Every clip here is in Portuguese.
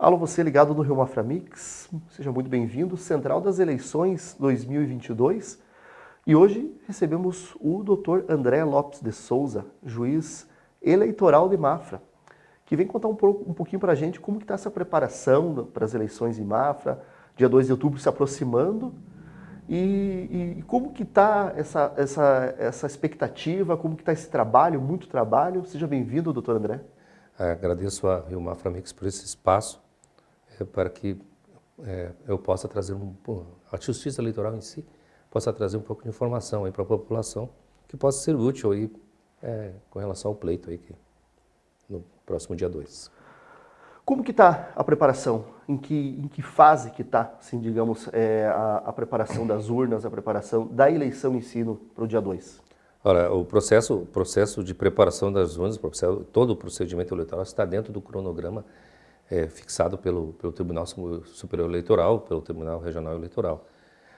Alô, você ligado no Rio Mafra Mix, seja muito bem-vindo, Central das Eleições 2022. E hoje recebemos o Dr. André Lopes de Souza, juiz eleitoral de Mafra, que vem contar um, pouco, um pouquinho para a gente como está essa preparação para as eleições em Mafra, dia 2 de outubro se aproximando, e, e como que está essa, essa, essa expectativa, como que está esse trabalho, muito trabalho. Seja bem-vindo, doutor André. Agradeço a Rio Mafra Mix por esse espaço para que é, eu possa trazer um, a justiça eleitoral em si possa trazer um pouco de informação aí para a população que possa ser útil aí é, com relação ao pleito aí que, no próximo dia 2. Como que está a preparação? Em que, em que fase que está, assim, digamos, é, a, a, preparação das urnas, a preparação da eleição em si para o dia 2? Olha, o processo, o processo de preparação das urnas, todo o procedimento eleitoral está dentro do cronograma é, fixado pelo, pelo Tribunal Superior Eleitoral, pelo Tribunal Regional Eleitoral.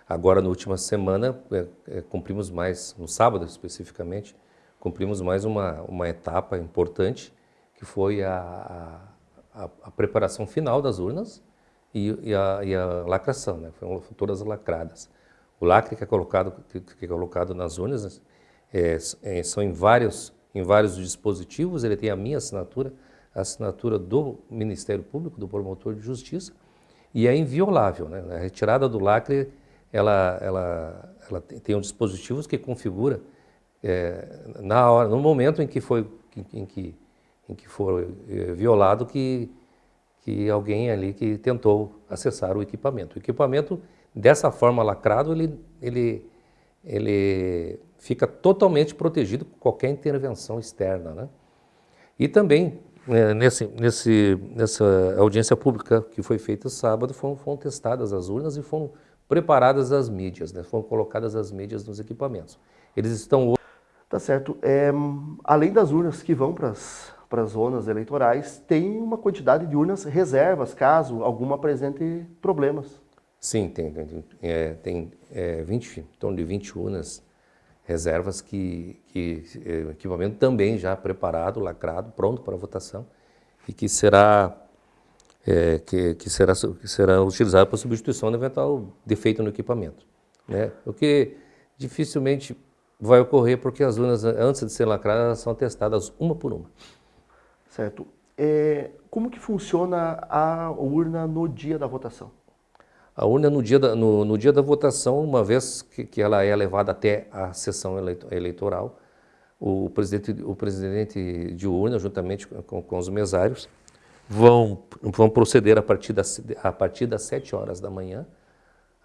Agora, na última semana, é, é, cumprimos mais, no sábado especificamente, cumprimos mais uma, uma etapa importante, que foi a, a, a preparação final das urnas e, e, a, e a, lacração, né? foram todas lacradas. O lacre que é colocado, que é colocado nas urnas é, é, são em vários, em vários dispositivos, ele tem a minha assinatura, assinatura do Ministério Público, do promotor de justiça, e é inviolável. Né? A retirada do lacre, ela, ela, ela tem um dispositivo que configura é, na hora, no momento em que foi, em, que, em que foi é, violado, que, que alguém ali que tentou acessar o equipamento. O equipamento, dessa forma lacrado, ele, ele, ele fica totalmente protegido com qualquer intervenção externa. Né? E também nesse, nesse, nessa audiência pública que foi feita sábado, foram, foram testadas as urnas e foram preparadas as mídias, né? foram colocadas as mídias nos equipamentos. Eles estão... Tá certo. É, além das urnas que vão para as zonas eleitorais, tem uma quantidade de urnas reservas, caso alguma apresente problemas. Sim, tem, tem, é, tem é, 20, em torno de 20 urnas reservas que, que é, equipamento também já preparado, lacrado, pronto para votação e que será é, que, que, será que será utilizado para substituição de eventual defeito no equipamento, né? O que dificilmente vai ocorrer porque as urnas antes de serem lacradas são testadas uma por uma. Certo. É, como que funciona a urna no dia da votação? A urna no dia da, no, no dia da votação, uma vez que, que, ela é levada até a sessão eleitoral, o presidente, o presidente de urna, juntamente com, com os mesários, vão, vão proceder a partir, das, a partir das 7 horas da manhã,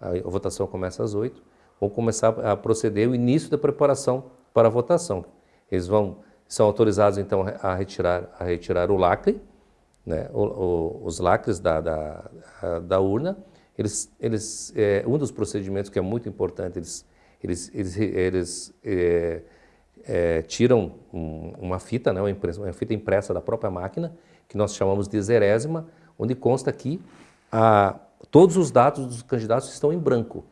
a, a votação começa às 8, vão começar a proceder o início da preparação para a votação. Eles vão, são autorizados então a retirar, a retirar o lacre, né, o, o, os lacres da, da, da urna, eles, eles, é, um dos procedimentos que é muito importante, eles, eles, eles, eles é, é, tiram um, uma fita, né, uma, impressa, uma, fita impressa da própria máquina, que nós chamamos de zerésima, onde consta que a, todos os dados dos candidatos estão em branco.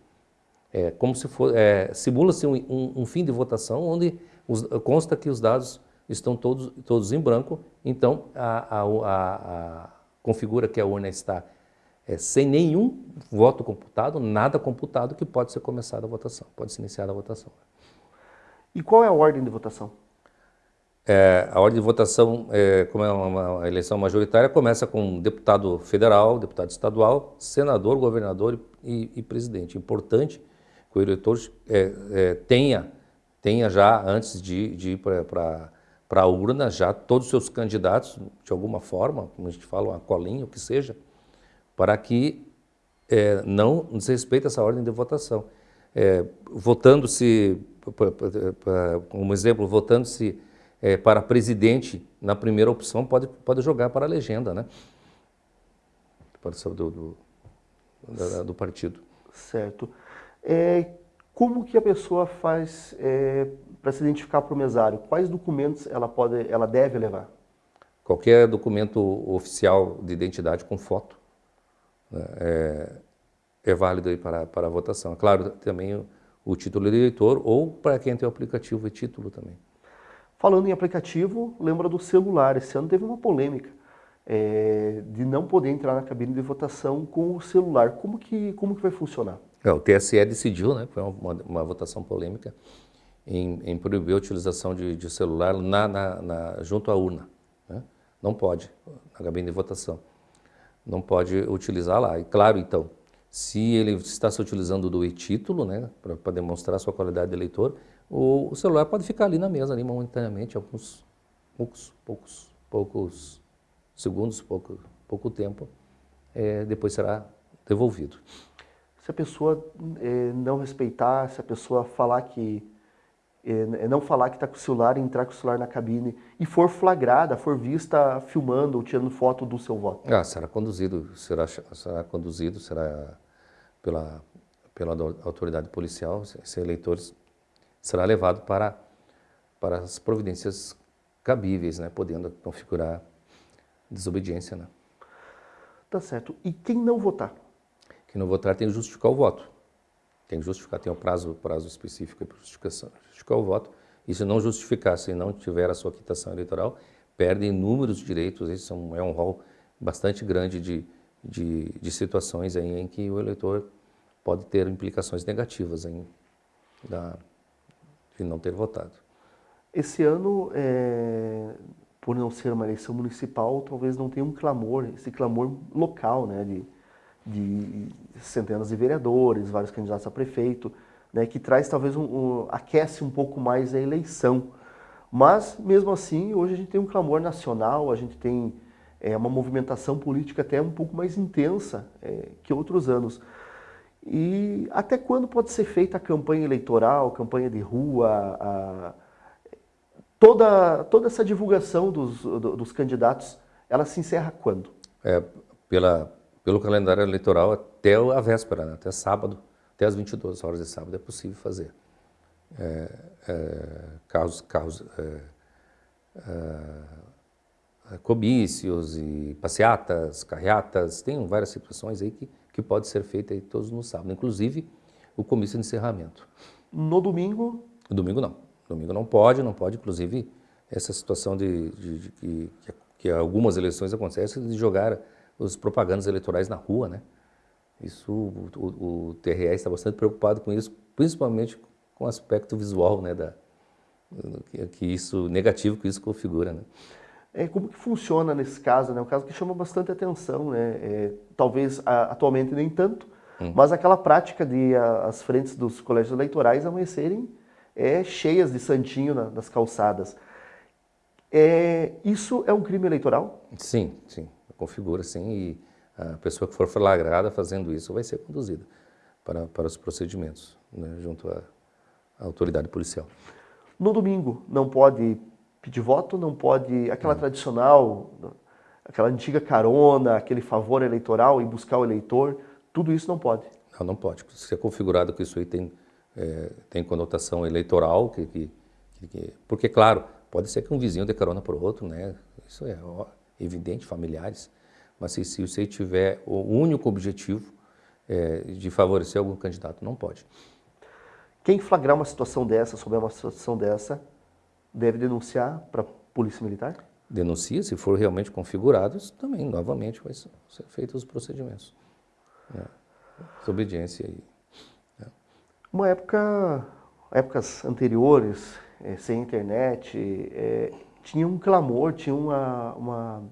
É, como se for, é, simula-se um, um, um, fim de votação onde os, consta que os dados estão todos, todos em branco, então a, a, a, configura que a urna está é, sem nenhum voto computado, nada computado, que pode ser começada a votação, pode ser iniciada a votação. E qual é a ordem de votação? É, a ordem de votação, é, como é uma, uma, eleição majoritária, começa com deputado federal, deputado estadual, senador, governador e, e presidente. Importante que o eleitor é, é, tenha, tenha já, antes de, de ir para a urna, já todos os seus candidatos, de alguma forma, como a gente fala, uma colinha, o que seja, para que é, não desrespeite essa ordem de votação. É, Votando-se, como exemplo, votando-se é, para presidente na primeira opção, pode, pode jogar para a legenda, né? Pode ser do, do, do, do partido. Certo. É, como que a pessoa faz é, para se identificar para o mesário? Quais documentos ela, pode, ela deve levar? Qualquer documento oficial de identidade com foto é, é válido aí para, para a votação. Claro, também o, o título de eleitor ou para quem tem o aplicativo e título também. Falando em aplicativo, lembra do celular. Esse ano teve uma polêmica. é, de não poder entrar na cabine de votação com o celular. Como que, como que vai funcionar? É, o TSE decidiu, né, foi uma, uma votação polêmica, em, em, proibir a utilização de, de celular na, na, na, junto à urna. Né? Não pode, na cabine de votação. Não pode utilizar lá. E claro, então, se ele está se utilizando do e-título, né, para demonstrar sua qualidade de eleitor, o, o, celular pode ficar ali na mesa, ali momentaneamente, alguns poucos, poucos, poucos segundos, pouco, pouco tempo, é, depois será devolvido. Se a pessoa é, não respeitar, se a pessoa falar que é, não falar que está com o celular, entrar com o celular na cabine e for flagrada, for vista filmando ou tirando foto do seu voto? Ah, será conduzido, será, será conduzido, será pela, pela autoridade policial, esse eleitor será levado para, para as providências cabíveis, né, podendo configurar desobediência. Né? Tá certo. E quem não votar? Quem não votar tem que justificar o voto. Tem que justificar, tem um prazo, prazo específico para justificação, justificar o voto. E se não justificar, se não tiver a sua quitação eleitoral, perde inúmeros direitos. Esse é um, é um rol bastante grande de, de, de situações aí em que o eleitor pode ter implicações negativas em, da, de não ter votado. Esse ano, é, por não ser uma eleição municipal, talvez não tenha um clamor, esse clamor local, né, de, de centenas de vereadores, vários candidatos a prefeito, né, que traz talvez um, um, aquece um pouco mais a eleição. Mas, mesmo assim, hoje a gente tem um clamor nacional, a gente tem é, uma movimentação política até um pouco mais intensa é, que outros anos. E até quando pode ser feita a campanha eleitoral, campanha de rua, a, toda, toda essa divulgação dos, dos candidatos, ela se encerra quando? É, pela, pelo calendário eleitoral até a véspera, né? até sábado, até as 22 horas de sábado é possível fazer. É, é, carros, carros, é, é, comícios e passeatas, carreatas, tem várias situações aí que, que pode ser feita aí todos no sábado, inclusive o comício de encerramento. No domingo? No domingo não. Domingo não pode, não pode, inclusive, essa situação de, de, de que, que algumas eleições acontecem de jogar os propagandas eleitorais na rua, né? Isso, o, o, o TRE está bastante preocupado com isso, principalmente com o aspecto visual, né, da, que, que isso, negativo que isso configura, né? É, como que funciona nesse caso, né? Um caso que chama bastante atenção, né? É, talvez a, atualmente nem tanto, hum. mas aquela prática de a, as frentes dos colégios eleitorais amanhecerem é, cheias de santinho na, nas calçadas. É, isso é um crime eleitoral? Sim, sim configura assim e a pessoa que for flagrada fazendo isso vai ser conduzida para, para os procedimentos né, junto à, à, autoridade policial. No domingo não pode pedir voto, não pode aquela não. tradicional, aquela antiga carona, aquele favor eleitoral e buscar o eleitor, tudo isso não pode. Não, não pode. Se é configurado que isso aí tem, é, tem conotação eleitoral, que, que, que, porque claro, pode ser que um vizinho dê carona para o outro, né? Isso é evidente, familiares, mas se, se você tiver o único objetivo é, de favorecer algum candidato, não pode. Quem flagrar uma situação dessa, souber uma situação dessa, deve denunciar para a Polícia Militar? Denuncia, se for realmente configurado, também, novamente, vai ser feitos os procedimentos. Né? Desobediência aí. Né? Uma época, épocas anteriores, é, sem internet, é, tinha um clamor, tinha uma, uma,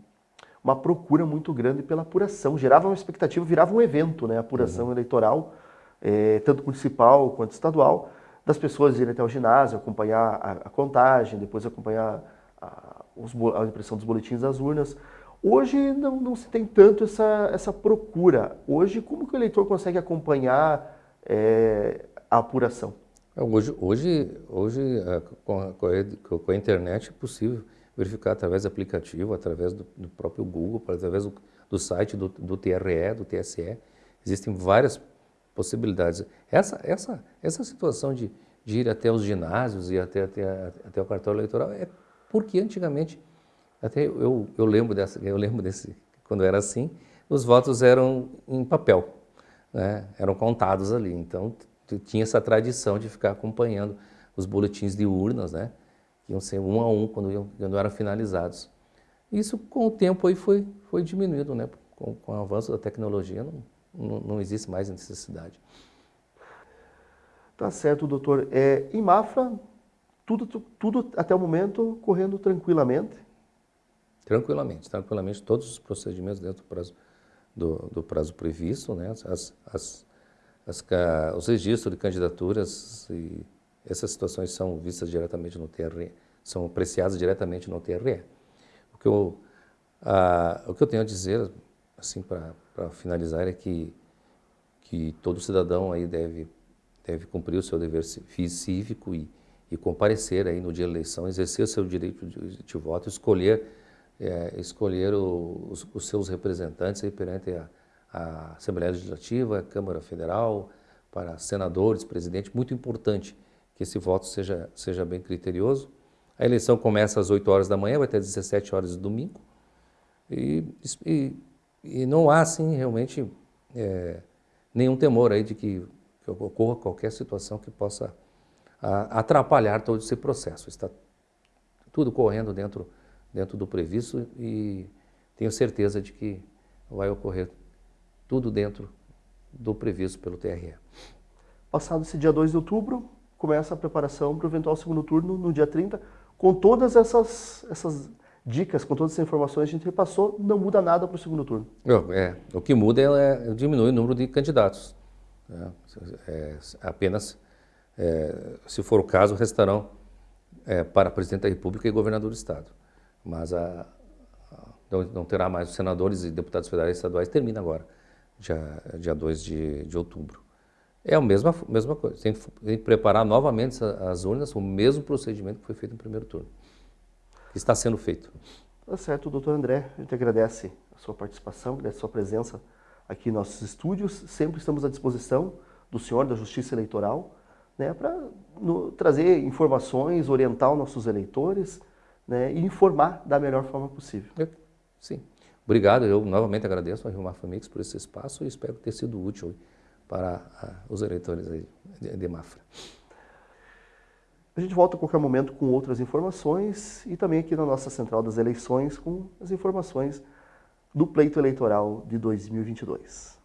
uma, procura muito grande pela apuração. Gerava uma expectativa, virava um evento, né? A apuração uhum. eleitoral, é, tanto municipal quanto estadual, das pessoas irem até o ginásio, acompanhar a, a contagem, depois acompanhar a, os, a, impressão dos boletins das urnas. Hoje não, não se tem tanto essa, essa procura. Hoje, como que o eleitor consegue acompanhar é, a apuração? É, hoje, hoje, hoje com, a, com, a, internet é possível verificar através do aplicativo, através do, do próprio Google, através do, do site do, do, TRE, do TSE. Existem várias possibilidades. Essa, essa, essa situação de, de ir até os ginásios e até, até, até o cartório eleitoral é porque antigamente, até eu, eu lembro dessa, eu lembro desse, quando era assim, os votos eram em papel, né? eram contados ali. Então tinha essa tradição de ficar acompanhando os boletins de urnas, né? Que iam ser um a um quando, iam, quando eram finalizados. Isso com o tempo aí foi, foi diminuído, né? Com, com o avanço da tecnologia não, não, não existe mais necessidade. Tá certo, doutor. É, em Mafra, tudo, tudo até o momento correndo tranquilamente? Tranquilamente, tranquilamente. Todos os procedimentos dentro do prazo, do, do prazo previsto, né? As, as, as, os registros de candidaturas e essas situações são vistas diretamente no TRE, são apreciadas diretamente no TRE. O que eu, a, o que eu tenho a dizer, assim, para finalizar, é que, que todo cidadão aí deve, deve cumprir o seu dever cívico e, e comparecer aí no dia da eleição, exercer o seu direito de, de voto, escolher, é, escolher o, os, os, seus representantes aí perante a, a Assembleia Legislativa, a Câmara Federal, para senadores, presidente, muito importante que esse voto seja, seja bem criterioso. A eleição começa às 8 horas da manhã, vai até 17 horas de domingo. E, e, e não há, assim, realmente é, nenhum temor aí de que, que, ocorra qualquer situação que possa a, atrapalhar todo esse processo. Está tudo correndo dentro, dentro do previsto e tenho certeza de que vai ocorrer tudo dentro do previsto pelo TRE. Passado esse dia 2 de outubro, começa a preparação para o eventual segundo turno no dia 30, com todas essas, essas dicas, com todas essas informações que a gente repassou, não muda nada para o segundo turno. É, o que muda é, é diminuir o número de candidatos. É, é, apenas, é, se for o caso, restarão é, para presidente da República e governador do Estado. Mas a, a, não, não, terá mais os senadores e deputados federais e estaduais, termina agora, dia, dia 2 de, de outubro. É a mesma, mesma coisa. Tem que, tem que preparar novamente as urnas, o mesmo procedimento que foi feito no primeiro turno. Está sendo feito. Tá certo, doutor André. A gente agradece a sua participação, agradece a sua presença aqui em nossos estúdios. Sempre estamos à disposição do senhor da Justiça Eleitoral né, para trazer informações, orientar os nossos eleitores né, e informar da melhor forma possível. Sim. Obrigado. Eu novamente agradeço a Rio Mafamix por esse espaço e espero ter sido útil para os eleitores de Mafra. A gente volta a qualquer momento com outras informações e também aqui na nossa Central das Eleições com as informações do pleito eleitoral de 2022.